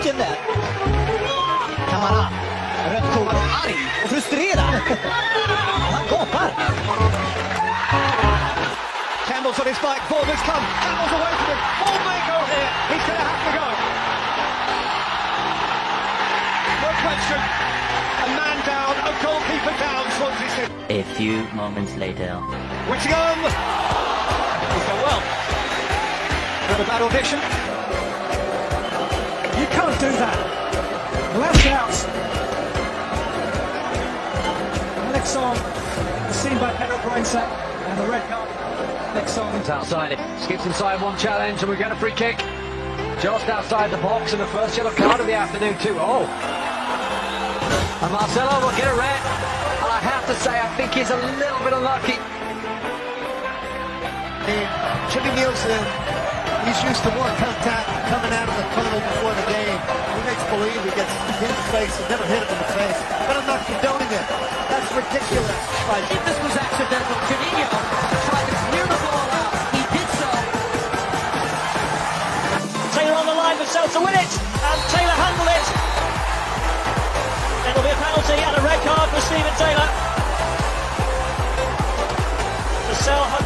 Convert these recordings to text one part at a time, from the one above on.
backen där. Kamara. Rött kort. Arg och frustrerad. Han gapar. Campbell's on his bike, come, Campbell's away from him, may go here, he's going to have to go. No question, a man down, a goalkeeper down, Swansea City. A few moments later. Whittingham! He's done well. Got a bad audition. You do that. Left out. Alex on, seen by Pedro Brainsett, and the red card. Next on. It's outside it. Skips inside one challenge and we get a free kick. Just outside the box and the first yellow card of the afternoon too. Oh. And Marcelo will get a red. And I have to say, I think he's a little bit unlucky. Jimmy Nielsen, he's used to more contact coming out of the tunnel before the game. He makes believe he gets hit in the face and never hit him in the face. But I'm not condoning it. That's ridiculous. Right. If this was accidental, Janino tried to clear the ball out. He did so. Taylor on the line for Cell to win it, and Taylor handled it. It'll be a penalty and a red card for Stephen Taylor. The Cell had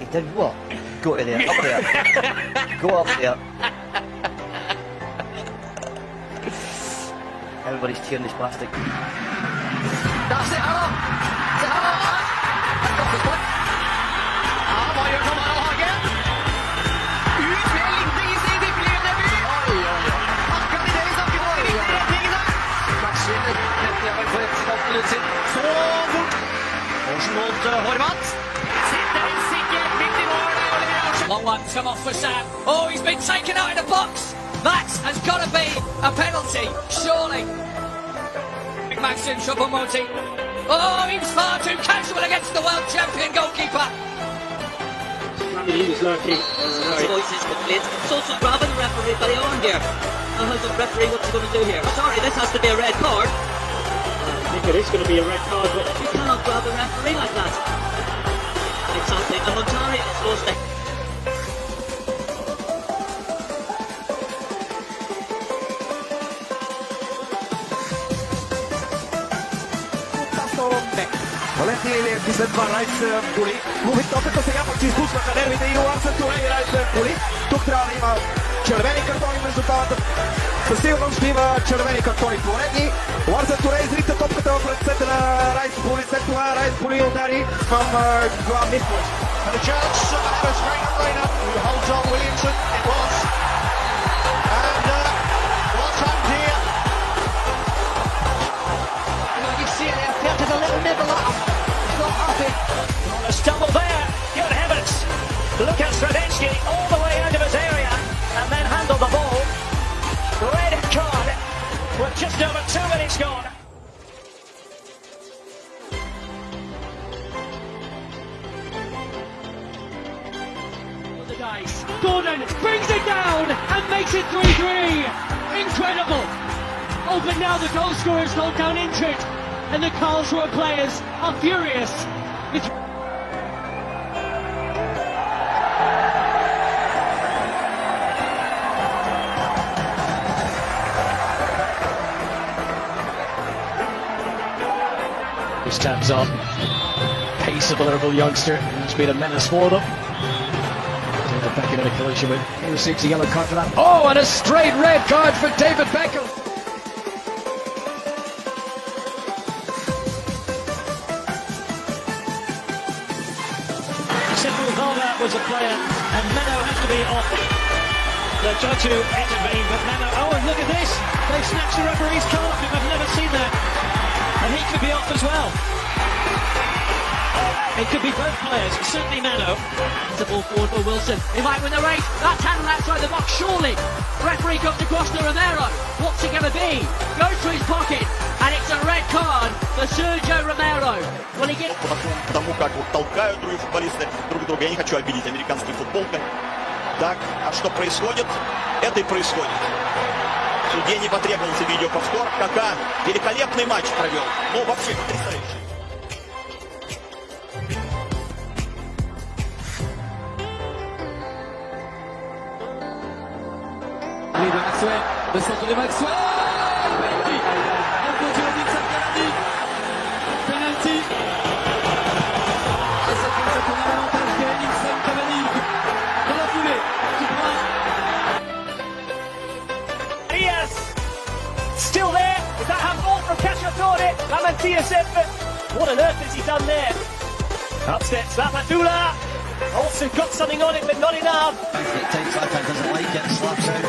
I tell you what, go in there, up there. go up there. Everybody's tearing this plastic. That's it, Arrow! It's Arrow! Ja, hva gjør Kamara Hage? Ut med Lindegisen, det blir debut! Oi, oi, oi. Akkurat idet vi snakker om de viktige retningene. Matchen rett nedover for representanten Lutzin. Så fort! Horsen mot eh, Horvath. Long one come off for Sam. Oh, he's been taken out in the box. That has got to be a penalty, surely. Maxim Choupo-Moting. Oh, he was far too casual against the world champion goalkeeper. He was lucky. His voice is complete. It's also grabbing the referee by the arm here. Now how's the referee, what's he going to do here? Oh, sorry, this has to be a red card. I think it is going to be a red card, but You cannot grab a referee like that. Exactly, and Muntari is Торотек. Валентин Илиев и след 12 голи. Лови топката сега пък се изпуснаха нервите и Луан Сантуре 11 голи. Тук трябва да има червени картони между двамата. Със сигурност ще има червени картони поредни. Луан Сантуре изрита топката в ръцете на Райс Боли. След това Райс Боли удари към Глан Николич. And the challenge, uh, was right, right up, holds on Williamson, it was over two minutes gone. The dice. Gordon brings it down and makes it 3-3. Incredible. Oh, but now the goal scorers hold down injured, and the Karlsruhe players are furious. It's He stands on. Pace of the Liverpool youngster. He's been a menace for them. David Beckham in a collision with. He receives a yellow card for that. Oh, and a straight red card for David Beckham. Simple Valda was a player, and Meno has to be off. They're trying to intervene, but Meno, oh, and look at this! They've snatched the referee's card. I've never seen that. And he could be off as well. It could be both players, certainly Meno. It's a ball forward for Wilson. He might win the race. That's handled outside the box, surely. Referee comes across to Romero. What's it going to be? Goes to his pocket, and it's a red card for Sergio Romero. Will he get... Потому как вот толкают другие футболисты друг друга. Я не хочу обидеть американский футбол. Так, а что происходит? Это и происходит. Судье не потребовался видеоповтор. Кака великолепный матч провел. Ну, вообще потрясающий. Da Maxwell, sotto di Maxwell, still there. Is that handball from Cacciatore? Lamantia What on earth has he done there? Up steps Lapadula. Also got something on it, but not enough. It takes times, doesn't like it, slaps out.